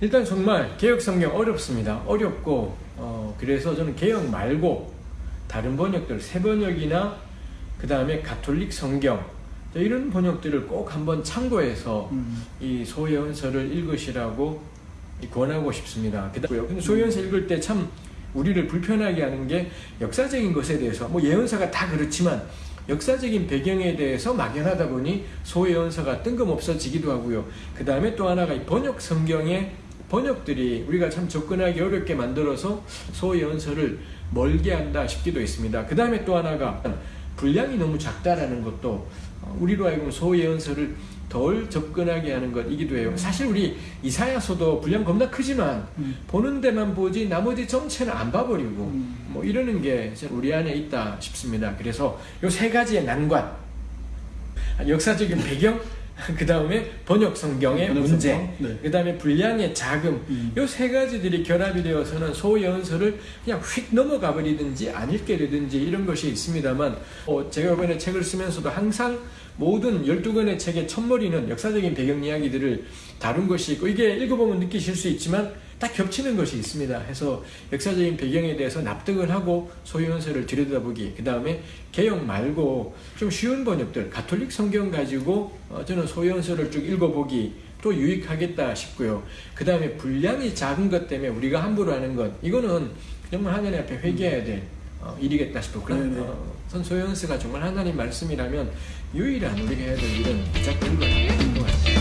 일단 정말 개혁 성경 어렵습니다. 어렵고 어, 그래서 저는 개혁 말고 다른 번역들 새 번역이나 그 다음에 가톨릭 성경 이런 번역들을 꼭 한번 참고해서 음. 이 소예언서를 읽으시라고 권하고 싶습니다. 그다음에 근데 소예언서 읽을 때 참 우리를 불편하게 하는 게 역사적인 것에 대해서 뭐 예언서가 다 그렇지만 역사적인 배경에 대해서 막연하다 보니 소예언서가 뜬금없어지기도 하고요. 그 다음에 또 하나가 이 번역 성경의 번역들이 우리가 참 접근하기 어렵게 만들어서 소예언서를 멀게 한다 싶기도 했습니다. 그 다음에 또 하나가 분량이 너무 작다라는 것도 어, 우리로 하여금 소예언서를 덜 접근하게 하는 것이기도 해요. 사실 우리 이사야서도 분량 겁나 크지만 음. 보는 데만 보지 나머지 전체는 안 봐버리고 음. 뭐 이러는 게 우리 안에 있다 싶습니다. 그래서 요 세 가지의 난관, 역사적인 배경, 그 다음에 번역 성경의 번역 문제, 성경, 네. 그 다음에 분량의 자금, 음. 요세 가지들이 결합이 되어서는 소연서를 그냥 휙 넘어가 버리든지 안 읽게 되든지 이런 것이 있습니다만 어, 제가 이번에 책을 쓰면서도 항상 모든 12권의 책의 첫머리는 역사적인 배경 이야기들을 다룬 것이 있고 이게 읽어보면 느끼실 수 있지만 딱 겹치는 것이 있습니다. 해서 역사적인 배경에 대해서 납득을 하고 소유연서를 들여다보기 그 다음에 개혁 말고 좀 쉬운 번역들 가톨릭 성경 가지고 어, 저는 소유연서를 쭉 읽어보기 또 유익하겠다 싶고요. 그 다음에 분량이 작은 것 때문에 우리가 함부로 하는 것 이거는 정말 하나님 앞에 회개해야 될 어, 일이겠다 싶고 그런 네네. 어, 선소연스가 정말 하나님 말씀이라면 유일한 우리가 해야 될 일은 되는 것 같아요.